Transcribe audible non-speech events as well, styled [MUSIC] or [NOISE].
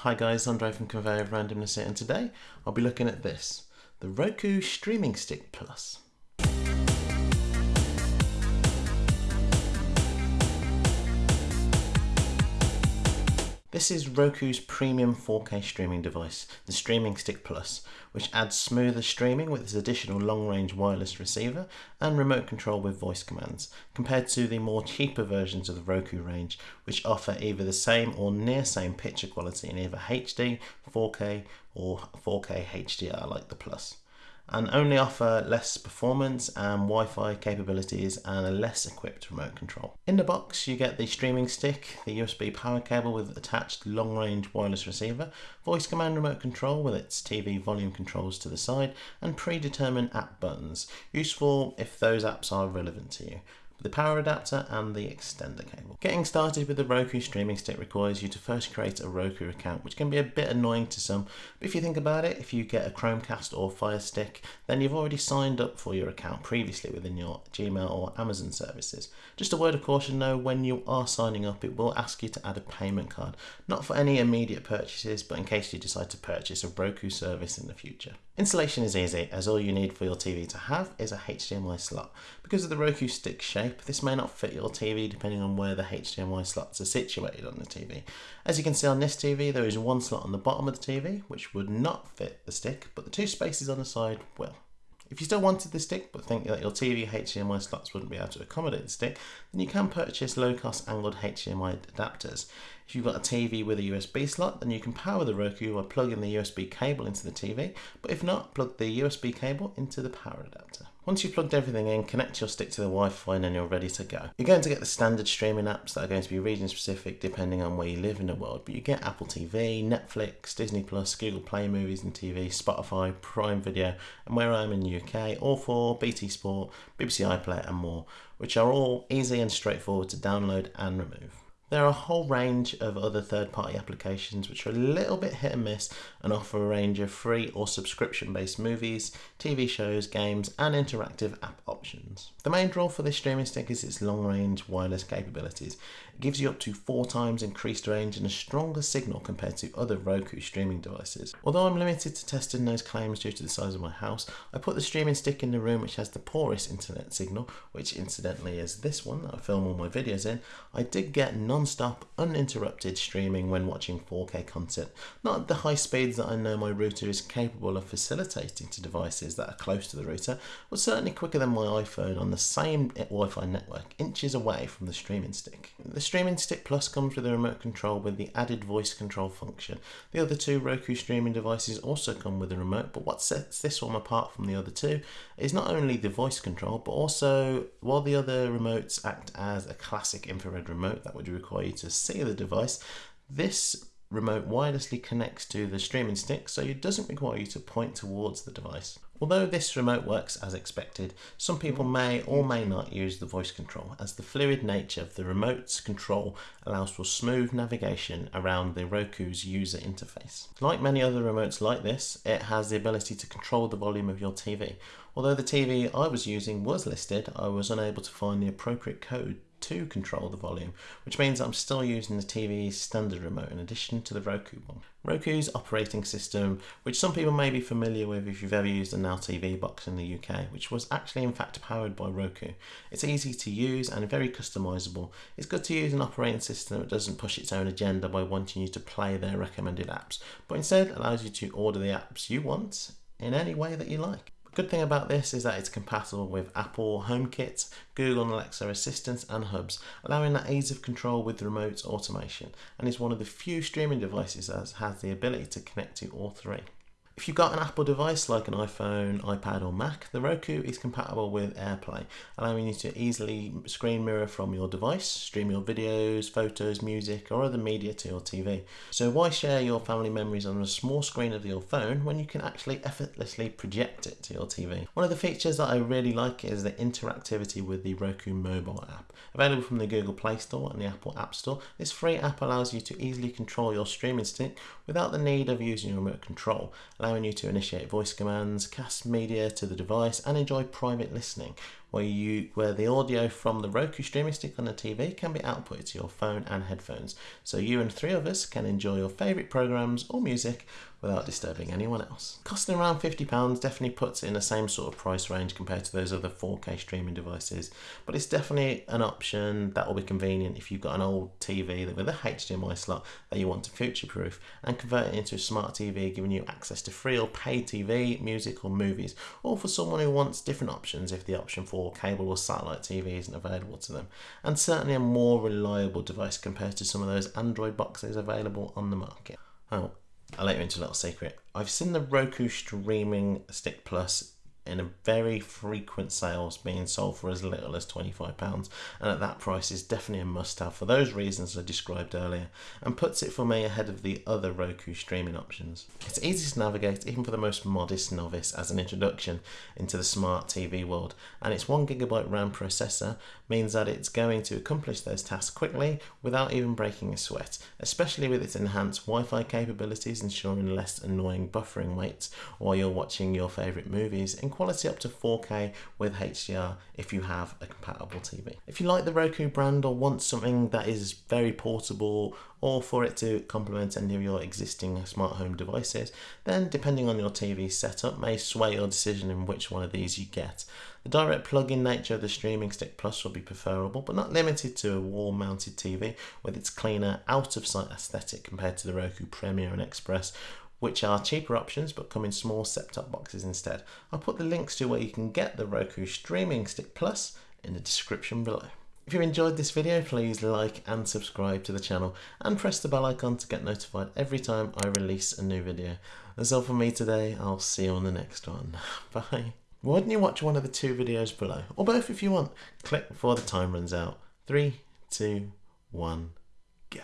Hi guys, Andre from Conveyor of Randomness here and today I'll be looking at this, the Roku Streaming Stick Plus. This is Roku's premium 4K streaming device, the Streaming Stick Plus, which adds smoother streaming with its additional long-range wireless receiver and remote control with voice commands, compared to the more cheaper versions of the Roku range, which offer either the same or near same picture quality in either HD, 4K or 4K HDR like the Plus and only offer less performance and Wi-Fi capabilities and a less equipped remote control. In the box you get the streaming stick, the USB power cable with attached long-range wireless receiver, voice command remote control with its TV volume controls to the side and predetermined app buttons, useful if those apps are relevant to you the power adapter and the extender cable. Getting started with the Roku streaming stick requires you to first create a Roku account, which can be a bit annoying to some, but if you think about it, if you get a Chromecast or Fire Stick, then you've already signed up for your account previously within your Gmail or Amazon services. Just a word of caution though, when you are signing up, it will ask you to add a payment card, not for any immediate purchases, but in case you decide to purchase a Roku service in the future. Installation is easy, as all you need for your TV to have is a HDMI slot. Because of the Roku stick shape, this may not fit your TV depending on where the HDMI slots are situated on the TV. As you can see on this TV, there is one slot on the bottom of the TV, which would not fit the stick, but the two spaces on the side will. If you still wanted the stick but think that your TV HDMI slots wouldn't be able to accommodate the stick, then you can purchase low-cost angled HDMI adapters. If you've got a TV with a USB slot, then you can power the Roku by plugging the USB cable into the TV, but if not, plug the USB cable into the power adapter. Once you've plugged everything in, connect your stick to the Wi-Fi and then you're ready to go. You're going to get the standard streaming apps that are going to be region specific depending on where you live in the world, but you get Apple TV, Netflix, Disney Plus, Google Play Movies and TV, Spotify, Prime Video, and where I'm in the UK, All 4, BT Sport, BBC iPlayer and more, which are all easy and straightforward to download and remove. There are a whole range of other third-party applications which are a little bit hit and miss and offer a range of free or subscription-based movies, TV shows, games and interactive app options. The main draw for this streaming stick is its long-range wireless capabilities. It gives you up to four times increased range and a stronger signal compared to other Roku streaming devices. Although I'm limited to testing those claims due to the size of my house, I put the streaming stick in the room which has the poorest internet signal, which incidentally is this one that I film all my videos in. I did get non non-stop, uninterrupted streaming when watching 4K content, not at the high speeds that I know my router is capable of facilitating to devices that are close to the router, but certainly quicker than my iPhone on the same Wi-Fi network, inches away from the streaming stick. The Streaming Stick Plus comes with a remote control with the added voice control function. The other two Roku streaming devices also come with a remote, but what sets this one apart from the other two is not only the voice control, but also while the other remotes act as a classic infrared remote that would require require you to see the device. This remote wirelessly connects to the streaming stick so it doesn't require you to point towards the device. Although this remote works as expected, some people may or may not use the voice control as the fluid nature of the remote's control allows for smooth navigation around the Roku's user interface. Like many other remotes like this, it has the ability to control the volume of your TV. Although the TV I was using was listed, I was unable to find the appropriate code to control the volume, which means I'm still using the TV's standard remote in addition to the Roku one. Roku's operating system, which some people may be familiar with if you've ever used a Now TV box in the UK, which was actually in fact powered by Roku. It's easy to use and very customizable. It's good to use an operating system that doesn't push its own agenda by wanting you to play their recommended apps, but instead allows you to order the apps you want in any way that you like. Good thing about this is that it's compatible with Apple HomeKit, Google and Alexa assistants and hubs, allowing that ease of control with remote automation, and is one of the few streaming devices that has the ability to connect to all three. If you've got an Apple device like an iPhone, iPad or Mac, the Roku is compatible with AirPlay, allowing you to easily screen mirror from your device, stream your videos, photos, music or other media to your TV. So why share your family memories on a small screen of your phone when you can actually effortlessly project it to your TV? One of the features that I really like is the interactivity with the Roku mobile app. Available from the Google Play Store and the Apple App Store, this free app allows you to easily control your streaming stick without the need of using your remote control, allowing you to initiate voice commands, cast media to the device and enjoy private listening where you where the audio from the Roku streaming stick on the TV can be outputted to your phone and headphones, so you and three others can enjoy your favourite programs or music without disturbing anyone else. Costing around £50 definitely puts it in the same sort of price range compared to those other 4K streaming devices, but it's definitely an option that will be convenient if you've got an old TV with a HDMI slot that you want to future proof and convert it into a smart TV giving you access to free or paid TV, music or movies, or for someone who wants different options if the option for cable or satellite TV isn't available to them, and certainly a more reliable device compared to some of those Android boxes available on the market. Oh, I'll let you into a little secret. I've seen the Roku Streaming Stick Plus in a very frequent sales being sold for as little as £25 and at that price is definitely a must have for those reasons I described earlier and puts it for me ahead of the other Roku streaming options. It's easy to navigate even for the most modest novice as an introduction into the smart TV world and its 1GB RAM processor means that it's going to accomplish those tasks quickly without even breaking a sweat, especially with its enhanced Wi-Fi capabilities ensuring less annoying buffering waits while you're watching your favourite movies quality up to 4K with HDR if you have a compatible TV. If you like the Roku brand or want something that is very portable or for it to complement any of your existing smart home devices, then depending on your TV setup may sway your decision in which one of these you get. The direct plug-in nature of the Streaming Stick Plus will be preferable, but not limited to a wall-mounted TV with its cleaner, out-of-sight aesthetic compared to the Roku Premier and Express, which are cheaper options but come in small set-top boxes instead. I'll put the links to where you can get the Roku Streaming Stick Plus in the description below. If you enjoyed this video, please like and subscribe to the channel and press the bell icon to get notified every time I release a new video. That's all from me today. I'll see you on the next one. [LAUGHS] Bye. Why don't you watch one of the two videos below? Or both if you want. Click before the time runs out. Three, two, one, go.